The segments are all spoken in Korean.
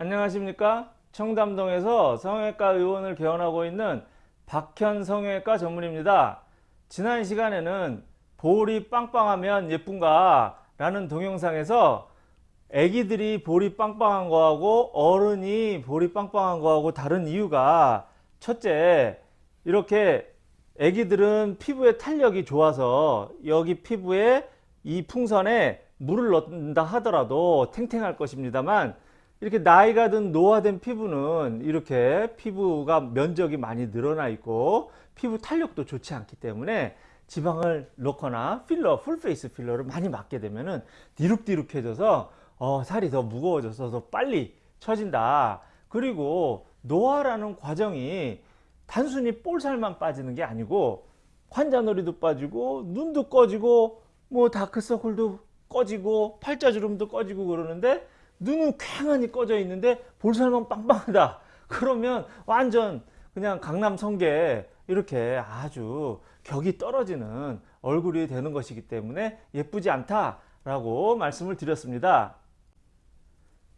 안녕하십니까? 청담동에서 성형외과 의원을 개원하고 있는 박현 성형외과 전문입니다. 지난 시간에는 볼이 빵빵하면 예쁜가 라는 동영상에서 애기들이 볼이 빵빵한 거하고 어른이 볼이 빵빵한 거하고 다른 이유가 첫째 이렇게 애기들은 피부의 탄력이 좋아서 여기 피부에 이 풍선에 물을 넣는다 하더라도 탱탱할 것입니다만 이렇게 나이가 든 노화된 피부는 이렇게 피부가 면적이 많이 늘어나 있고 피부 탄력도 좋지 않기 때문에 지방을 넣거나 필러 full face 필러를 많이 맞게 되면 은 디룩디룩해져서 어, 살이 더 무거워져서 더 빨리 처진다. 그리고 노화라는 과정이 단순히 볼살만 빠지는 게 아니고 관자놀이도 빠지고 눈도 꺼지고 뭐 다크서클도 꺼지고 팔자주름도 꺼지고 그러는데 눈은 쾌하니 꺼져 있는데 볼살만 빵빵하다. 그러면 완전 그냥 강남 성게 이렇게 아주 격이 떨어지는 얼굴이 되는 것이기 때문에 예쁘지 않다 라고 말씀을 드렸습니다.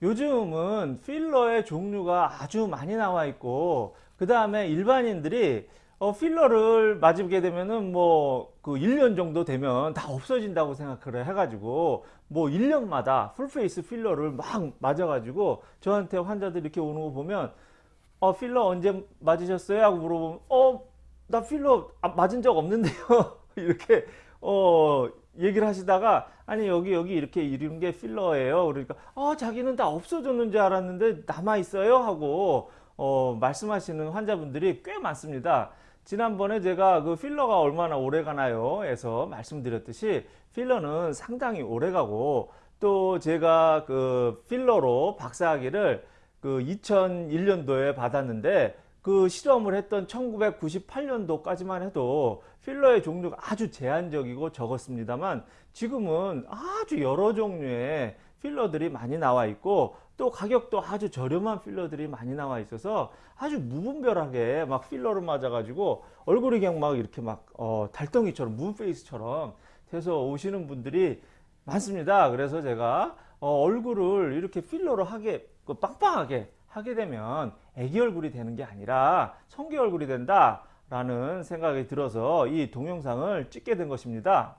요즘은 필러의 종류가 아주 많이 나와 있고 그 다음에 일반인들이 어, 필러를 맞게 되면은 뭐 그 1년 정도 되면 다 없어진다고 생각을 해가지고 뭐 1년마다 풀페이스 필러를 막 맞아가지고 저한테 환자들 이렇게 오는 거 보면 어 필러 언제 맞으셨어요? 하고 물어보면 어 나 필러 아, 맞은 적 없는데요. 이렇게 어 얘기를 하시다가 아니 여기 여기 이렇게 이런 게 필러예요. 그러니까 어 자기는 다 없어졌는 줄 알았는데 남아 있어요? 하고 어 말씀하시는 환자분들이 꽤 많습니다 지난번에 제가 그 필러가 얼마나 오래 가나요? 해서 말씀드렸듯이 필러는 상당히 오래 가고 또 제가 그 필러로 박사학위를 그 2001년도에 받았는데 그 실험을 했던 1998년도까지만 해도 필러의 종류가 아주 제한적이고 적었습니다만 지금은 아주 여러 종류의 필러들이 많이 나와 있고 또 가격도 아주 저렴한 필러들이 많이 나와 있어서 아주 무분별하게 막 필러를 맞아 가지고 얼굴이 그냥 막 이렇게 막 어, 달덩이처럼 문페이스처럼 돼서 오시는 분들이 많습니다. 그래서 제가 어, 얼굴을 이렇게 필러로 하게 그 빵빵하게 하게 되면 애기 얼굴이 되는 게 아니라 성기 얼굴이 된다 라는 생각이 들어서 이 동영상을 찍게 된 것입니다.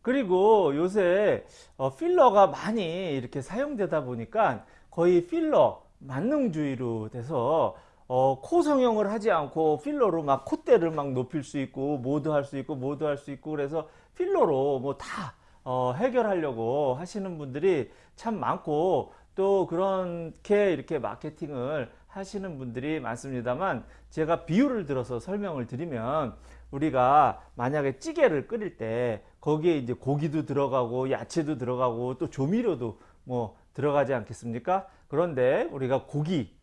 그리고 요새 어, 필러가 많이 이렇게 사용되다 보니까 거의 필러 만능주의로 돼서 어, 코 성형을 하지 않고 필러로 막 콧대를 막 높일 수 있고 모드 할 수 있고 모드 할 수 있고 그래서 필러로 뭐다 어, 해결하려고 하시는 분들이 참 많고 또 그렇게 이렇게 마케팅을 하시는 분들이 많습니다만 제가 비유를 들어서 설명을 드리면 우리가 만약에 찌개를 끓일 때 거기에 이제 고기도 들어가고 야채도 들어가고 또 조미료도 뭐 들어가지 않겠습니까? 그런데 우리가 고기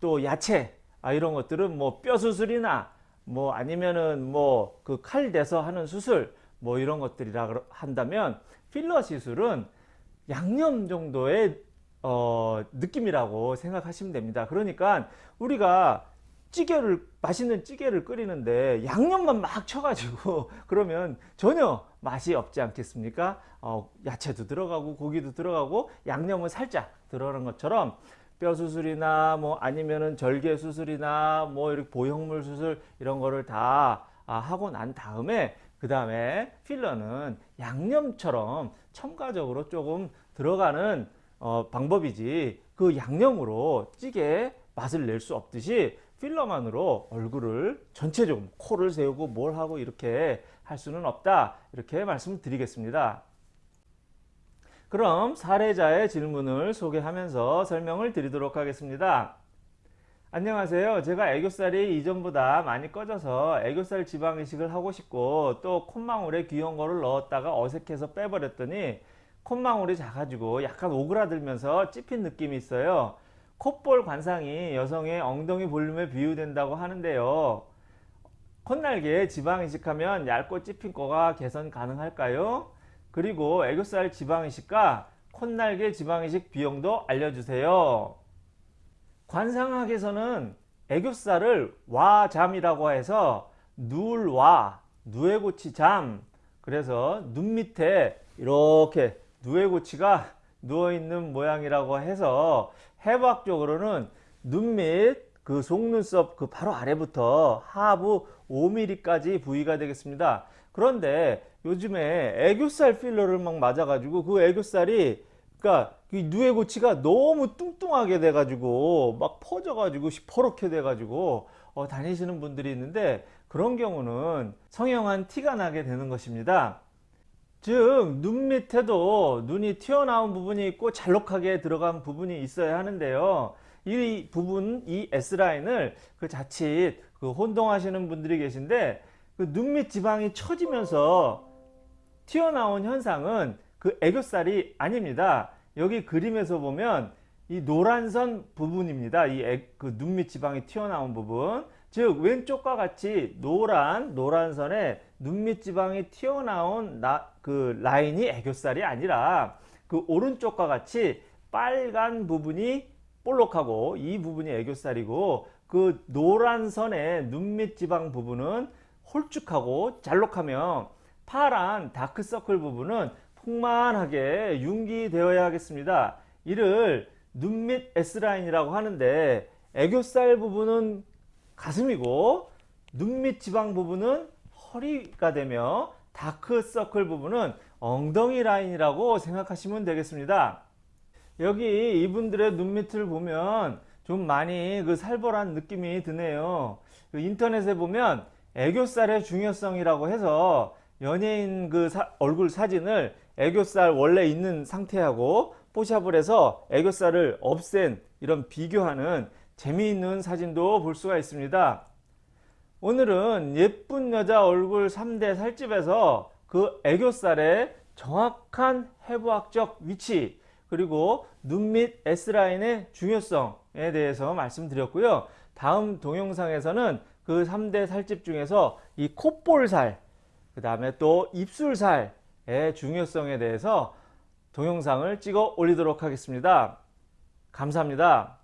또 야채 아 이런 것들은 뭐 뼈 수술이나 뭐 아니면은 뭐 그 칼 대서 하는 수술 뭐 이런 것들이라 한다면 필러 시술은 양념 정도의 어, 느낌이라고 생각하시면 됩니다. 그러니까 우리가 찌개를 맛있는 찌개를 끓이는데 양념만 막 쳐가지고 그러면 전혀 맛이 없지 않겠습니까? 어, 야채도 들어가고 고기도 들어가고 양념은 살짝 들어가는 것처럼 뼈 수술이나 뭐 아니면은 절개 수술이나 뭐 이렇게 보형물 수술 이런 거를 다 아, 하고 난 다음에 그 다음에 필러는 양념처럼 첨가적으로 조금 들어가는 어, 방법이지 그 양념으로 찌개 맛을 낼 수 없듯이 필러만으로 얼굴을 전체적으로 코를 세우고 뭘 하고 이렇게 할 수는 없다. 이렇게 말씀드리겠습니다. 그럼 사례자의 질문을 소개하면서 설명을 드리도록 하겠습니다. 안녕하세요. 제가 애교살이 이전보다 많이 꺼져서 애교살 지방이식을 하고 싶고 또 콧망울에 귀여운 거를 넣었다가 어색해서 빼버렸더니 콧망울이 작아지고 약간 오그라들면서 찝힌 느낌이 있어요 콧볼 관상이 여성의 엉덩이 볼륨에 비유된다고 하는데요. 콧날개에 지방 이식하면 얇고 찝힌 거가 개선 가능할까요? 그리고 애교살 지방 이식과 콧날개 지방 이식 비용도 알려주세요. 관상학에서는 애교살을 와잠이라고 해서 누울와 누에고치 잠 그래서 눈 밑에 이렇게 누에고치가 누워있는 모양이라고 해서 해부학적으로는 눈및그 속눈썹 그 바로 아래부터 하부 5mm까지 부위가 되겠습니다. 그런데 요즘에 애교살 필러를 막 맞아가지고 그 애교살이 그러니까 이 누에 고치가 너무 뚱뚱하게 돼가지고 막 퍼져가지고 시퍼렇게 돼가지고 어, 다니시는 분들이 있는데 그런 경우는 성형한 티가 나게 되는 것입니다. 즉 눈 밑에도 눈이 튀어나온 부분이 있고 잘록하게 들어간 부분이 있어야 하는데요. 이 부분, 이 S라인을 그 자칫 그 혼동하시는 분들이 계신데 그 눈 밑 지방이 처지면서 튀어나온 현상은 그 애교살이 아닙니다. 여기 그림에서 보면 이 노란선 부분입니다. 이 그 눈 밑 지방이 튀어나온 부분. 즉 왼쪽과 같이 노란 노란선에 눈밑 지방이 튀어나온 나, 그 라인이 애교살이 아니라 그 오른쪽과 같이 빨간 부분이 볼록하고 이 부분이 애교살이고 그 노란 선의 눈밑 지방 부분은 홀쭉하고 잘록하며 파란 다크서클 부분은 풍만하게 융기되어야 하겠습니다. 이를 눈밑 S라인이라고 하는데 애교살 부분은 가슴이고 눈밑 지방 부분은 허리가 되며 다크서클 부분은 엉덩이 라인이라고 생각하시면 되겠습니다. 여기 이분들의 눈 밑을 보면 좀 많이 그 살벌한 느낌이 드네요. 그 인터넷에 보면 애교살의 중요성이라고 해서 연예인 그 사, 얼굴 사진을 애교살 원래 있는 상태하고 포샵을 해서 애교살을 없앤 이런 비교하는 재미있는 사진도 볼 수가 있습니다. 오늘은 예쁜 여자 얼굴 3대 살집에서 그 애교살의 정확한 해부학적 위치 그리고 눈 밑 S라인의 중요성에 대해서 말씀드렸고요. 다음 동영상에서는 그 3대 살집 중에서 이 콧볼살 그 다음에 또 입술살의 중요성에 대해서 동영상을 찍어 올리도록 하겠습니다. 감사합니다.